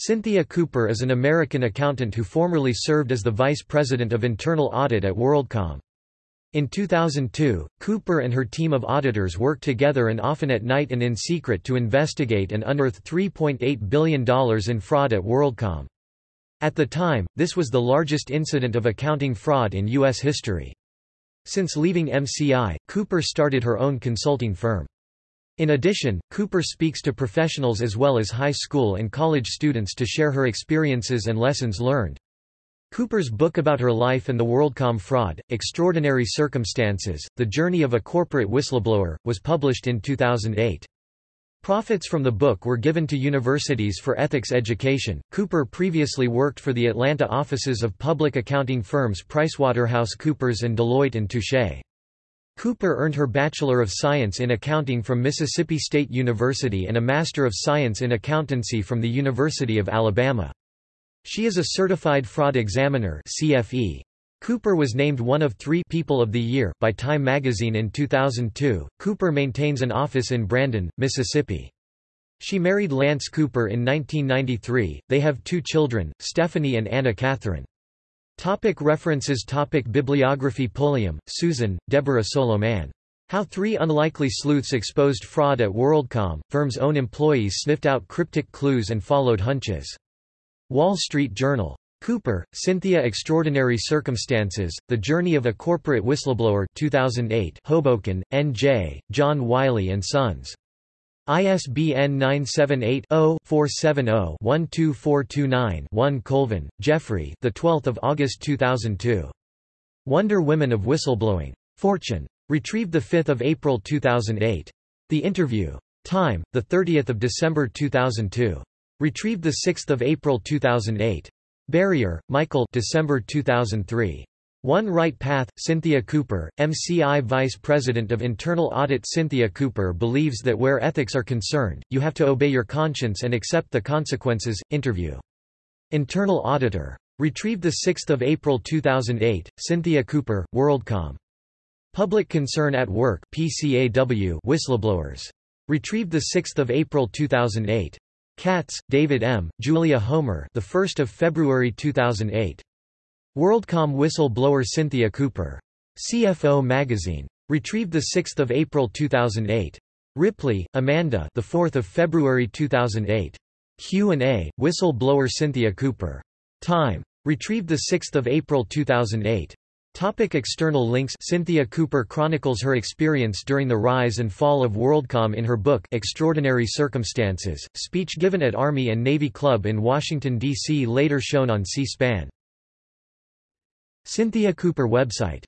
Cynthia Cooper is an American accountant who formerly served as the Vice President of Internal Audit at WorldCom. In 2002, Cooper and her team of auditors worked together and often at night and in secret to investigate and unearth $3.8 billion in fraud at WorldCom. At the time, this was the largest incident of accounting fraud in U.S. history. Since leaving MCI, Cooper started her own consulting firm. In addition, Cooper speaks to professionals as well as high school and college students to share her experiences and lessons learned. Cooper's book about her life and the WorldCom fraud, Extraordinary Circumstances, The Journey of a Corporate Whistleblower, was published in 2008. Profits from the book were given to universities for ethics education. Cooper previously worked for the Atlanta offices of public accounting firms PricewaterhouseCoopers and Deloitte and Touche. Cooper earned her Bachelor of Science in Accounting from Mississippi State University and a Master of Science in Accountancy from the University of Alabama. She is a Certified Fraud Examiner CFE. Cooper was named one of three People of the Year by Time magazine in 2002. Cooper maintains an office in Brandon, Mississippi. She married Lance Cooper in 1993. They have two children, Stephanie and Anna Catherine. Topic references Topic Bibliography Pulliam, Susan, Deborah Solomon. How Three Unlikely Sleuths Exposed Fraud at WorldCom, firm's own employees sniffed out cryptic clues and followed hunches. Wall Street Journal. Cooper, Cynthia Extraordinary Circumstances, The Journey of a Corporate Whistleblower 2008 Hoboken, N.J., John Wiley & Sons. ISBN 978-0-470-12429-1 Colvin, Geoffrey the 12th of August 2002. Wonder Women of Whistleblowing. Fortune. Retrieved 5 April 2008. The Interview. Time, 30 December 2002. Retrieved 6 April 2008. Barrier, Michael December 2003. One Right Path, Cynthia Cooper, MCI Vice President of Internal Audit Cynthia Cooper believes that where ethics are concerned, you have to obey your conscience and accept the consequences. Interview. Internal Auditor. Retrieved 6 April 2008, Cynthia Cooper, WorldCom. Public Concern at Work PCAW Whistleblowers. Retrieved 6 April 2008. Katz, David M., Julia Homer the 1st of February 2008. WorldCom whistle-blower Cynthia Cooper. CFO Magazine. Retrieved 6 April 2008. Ripley, Amanda the 4th of February 2008. Q&A, whistle-blower Cynthia Cooper. Time. Retrieved 6 April 2008. Topic external links Cynthia Cooper chronicles her experience during the rise and fall of WorldCom in her book Extraordinary Circumstances, speech given at Army and Navy Club in Washington, D.C. later shown on C-SPAN. Cynthia Cooper website